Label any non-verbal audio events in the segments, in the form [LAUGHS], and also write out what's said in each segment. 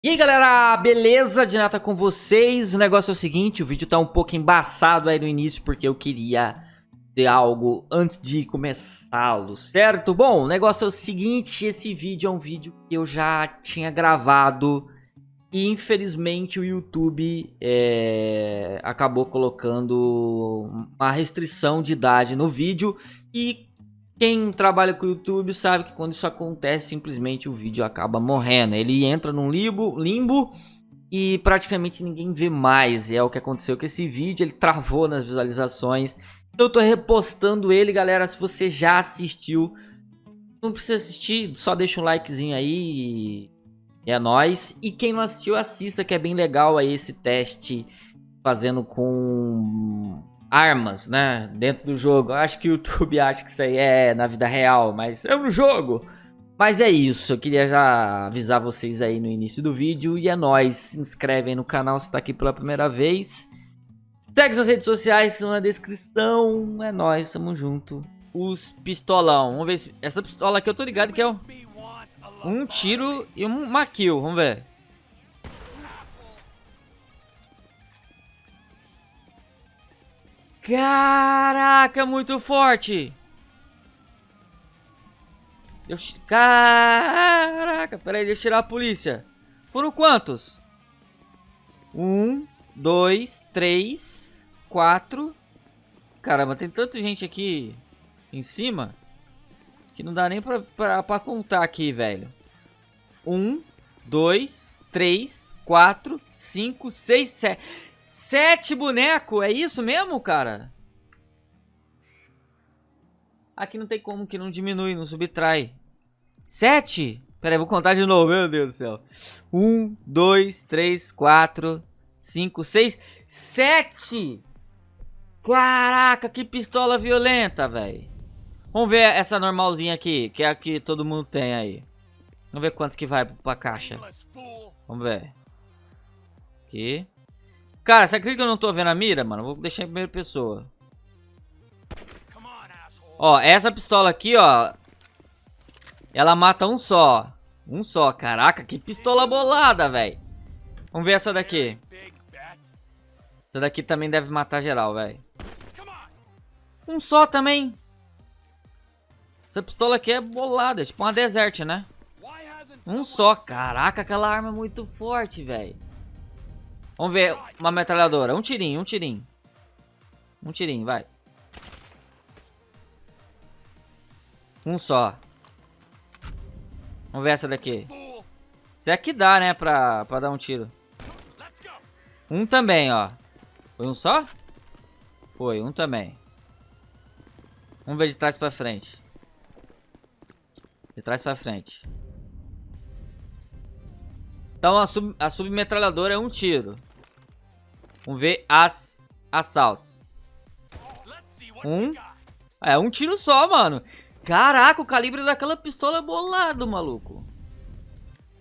E aí galera, beleza? De nada com vocês. O negócio é o seguinte, o vídeo tá um pouco embaçado aí no início porque eu queria ter algo antes de começá-lo, certo? Bom, o negócio é o seguinte, esse vídeo é um vídeo que eu já tinha gravado e infelizmente o YouTube é, acabou colocando uma restrição de idade no vídeo e quem trabalha com o YouTube sabe que quando isso acontece, simplesmente o vídeo acaba morrendo. Ele entra num limbo, limbo e praticamente ninguém vê mais. É o que aconteceu com esse vídeo, ele travou nas visualizações. Eu tô repostando ele, galera, se você já assistiu. Não precisa assistir, só deixa um likezinho aí é nóis. E quem não assistiu, assista, que é bem legal aí esse teste fazendo com armas, né, dentro do jogo. Eu acho que o YouTube [LAUGHS] acha que isso aí é na vida real, mas é um jogo. Mas é isso, eu queria já avisar vocês aí no início do vídeo. E é nóis, se inscreve aí no canal se tá aqui pela primeira vez. Segue as redes sociais que estão na descrição. É nóis, tamo junto. Os pistolão, vamos ver se... Essa pistola aqui eu tô ligado que é um, um tiro e uma kill, vamos ver. Caraca, muito forte. Deixa... Caraca, peraí, deixa eu tirar a polícia. Foram quantos? Um, dois, três, quatro. Caramba, tem tanta gente aqui em cima que não dá nem pra, pra, pra contar aqui, velho. Um, dois, três, quatro, cinco, seis, sete... Sete bonecos, é isso mesmo, cara? Aqui não tem como que não diminui, não subtrai. Sete? Pera aí, vou contar de novo, meu Deus do céu. Um, dois, três, quatro, cinco, seis, sete! Caraca, que pistola violenta, velho. Vamos ver essa normalzinha aqui, que é a que todo mundo tem aí. Vamos ver quantos que vai pra caixa. Vamos ver. Aqui. Cara, você acredita que eu não tô vendo a mira, mano? Vou deixar em primeira pessoa. Ó, essa pistola aqui, ó. Ela mata um só. Um só. Caraca, que pistola bolada, velho. Vamos ver essa daqui. Essa daqui também deve matar geral, velho. Um só também. Essa pistola aqui é bolada. É tipo uma desert, né? Um só. Caraca, aquela arma é muito forte, velho. Vamos ver uma metralhadora. Um tirinho, um tirinho. Um tirinho, vai. Um só. Vamos ver essa daqui. Isso aqui dá, né, pra, pra dar um tiro. Um também, ó. Foi um só? Foi, um também. Vamos ver de trás pra frente. De trás pra frente. Então a, sub, a submetralhadora é um tiro. Vamos ver as assaltos. Um. É, um tiro só, mano. Caraca, o calibre daquela pistola é bolado, maluco.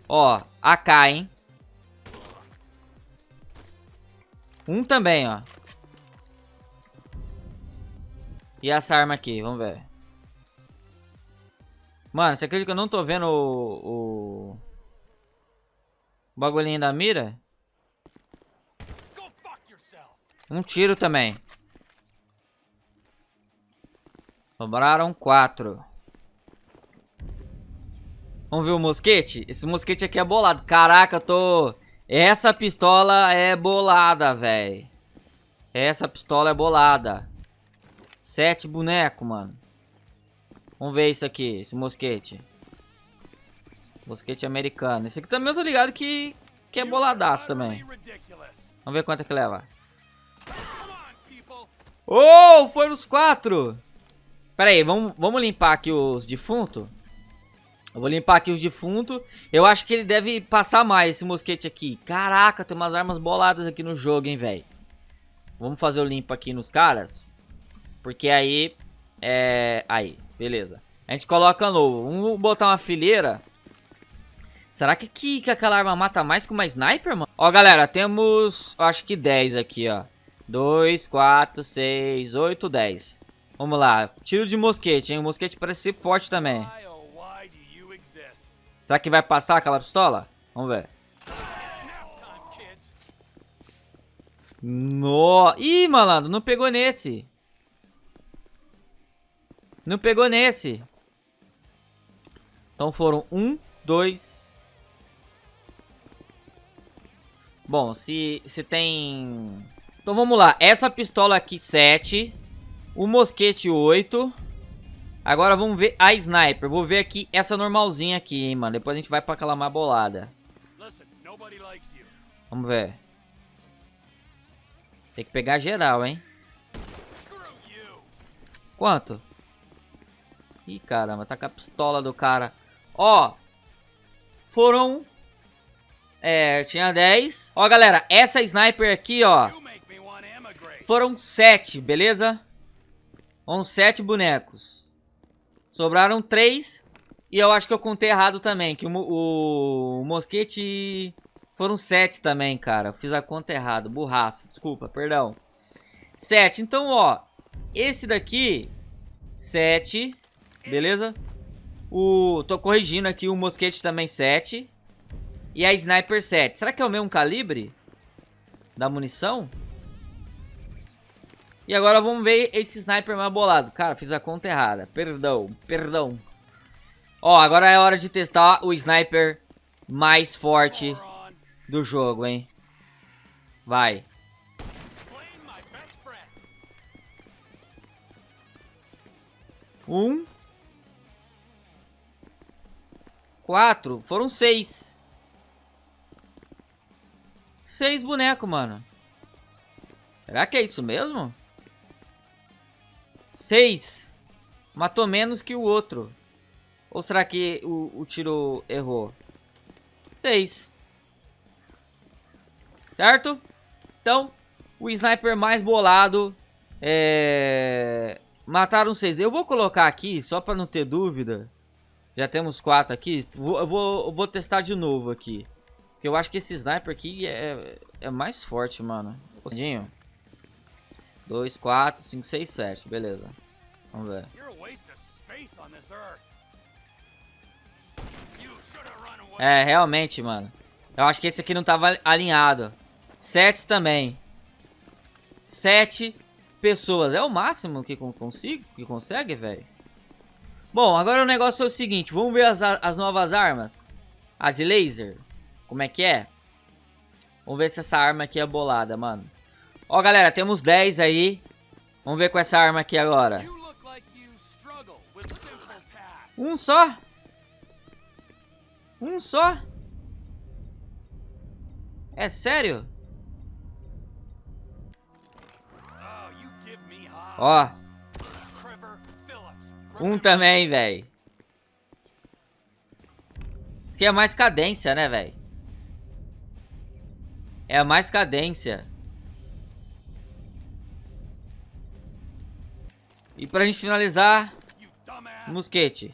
Ó, AK, hein. Um também, ó. E essa arma aqui, vamos ver. Mano, você acredita que eu não tô vendo o... O, o bagulhinho da mira? Um tiro também. Sobraram quatro. Vamos ver o mosquete? Esse mosquete aqui é bolado. Caraca, eu tô... Essa pistola é bolada, velho. Essa pistola é bolada. Sete bonecos, mano. Vamos ver isso aqui, esse mosquete. Mosquete americano. Esse aqui também eu tô ligado que, que é boladaço também. Vamos ver quanto é que leva. Oh, foi nos quatro. Pera aí, vamos, vamos limpar aqui os defuntos. Eu vou limpar aqui os defuntos. Eu acho que ele deve passar mais esse mosquete aqui. Caraca, tem umas armas boladas aqui no jogo, hein, velho. Vamos fazer o limpo aqui nos caras. Porque aí... É... Aí, beleza. A gente coloca novo. Vamos botar uma fileira. Será que, que, que aquela arma mata mais que uma sniper, mano? Ó, galera, temos... Acho que 10 aqui, ó. 2, 4, 6, 8, 10. Vamos lá. Tiro de mosquete, hein? O mosquete parece ser forte também. Será que vai passar aquela pistola? Vamos ver. No... Ih, malandro, não pegou nesse. Não pegou nesse. Então foram um, dois... Bom, se, se tem então vamos lá. Essa pistola aqui, 7. O mosquete, 8. Agora vamos ver a sniper. Vou ver aqui essa normalzinha aqui, hein, mano. Depois a gente vai pra aquela mais bolada. Vamos ver. Tem que pegar geral, hein. Quanto? Ih, caramba. Tá com a pistola do cara. Ó. Foram... É, tinha 10. Ó, galera. Essa sniper aqui, ó. Foram 7, beleza? Foram 7 bonecos. Sobraram 3. E eu acho que eu contei errado também. Que o, o, o mosquete foram 7 também, cara. Eu fiz a conta errada. Burraço. Desculpa, perdão. 7. Então, ó. Esse daqui. 7. Beleza? O, tô corrigindo aqui. O mosquete também 7. E a sniper 7. Será que é o mesmo calibre? Da munição? E agora vamos ver esse sniper mais bolado. Cara, fiz a conta errada. Perdão, perdão. Ó, agora é hora de testar o sniper mais forte do jogo, hein. Vai. Um. Quatro. Foram seis. Seis bonecos, mano. Será que é isso mesmo? 6 matou menos que o outro. Ou será que o, o tiro errou? 6. Certo? Então, o sniper mais bolado é... Mataram 6. Eu vou colocar aqui, só para não ter dúvida. Já temos 4 aqui. Vou, eu, vou, eu vou testar de novo aqui. Porque eu acho que esse sniper aqui é, é mais forte, mano. Um 2, 4, 5, 6, 7. Beleza. Vamos ver. É, realmente, mano. Eu acho que esse aqui não tava alinhado. 7 também. 7 pessoas. É o máximo que consigo, que consegue, velho. Bom, agora o negócio é o seguinte. Vamos ver as, as novas armas. A de laser. Como é que é? Vamos ver se essa arma aqui é bolada, mano. Ó, galera, temos 10 aí. Vamos ver com essa arma aqui agora. Um só? Um só? É sério? Ó. Um também, velho. Isso aqui é mais cadência, né, velho? É a mais cadência. E pra gente finalizar, mosquete.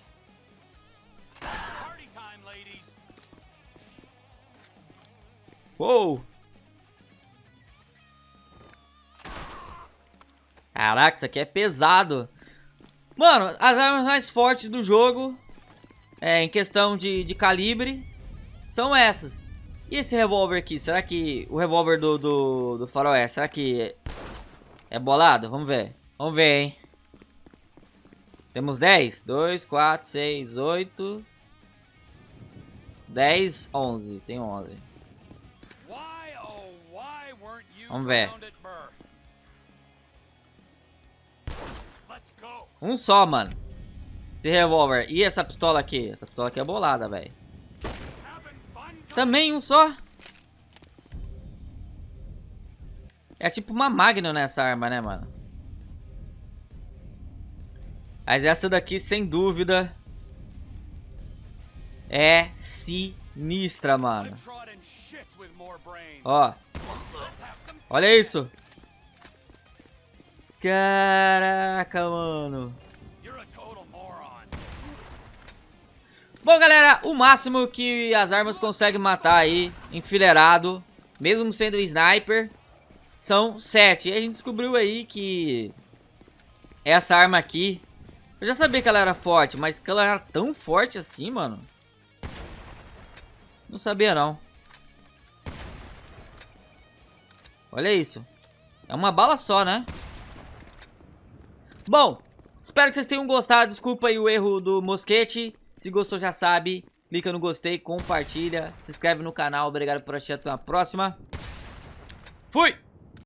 Uou! Caraca, isso aqui é pesado. Mano, as armas mais fortes do jogo, é, em questão de, de calibre, são essas. E esse revólver aqui, será que o revólver do, do, do será que é bolado? Vamos ver. Vamos ver, hein. Temos 10. 2, 4, 6, 8. 10, 11. Tem 11. Vamos ver. Um só, mano. Esse revólver. E essa pistola aqui? Essa pistola aqui é bolada, velho. Também um só? É tipo uma Magnum nessa arma, né, mano? Mas essa daqui, sem dúvida, é sinistra, mano. Ó. Olha isso. Caraca, mano. Bom, galera, o máximo que as armas conseguem matar aí, enfileirado, mesmo sendo sniper, são 7. E a gente descobriu aí que essa arma aqui eu já sabia que ela era forte, mas que ela era tão forte assim, mano. Não sabia, não. Olha isso. É uma bala só, né? Bom, espero que vocês tenham gostado. Desculpa aí o erro do mosquete. Se gostou, já sabe. Clica no gostei, compartilha, se inscreve no canal. Obrigado por assistir. Até a próxima. Fui!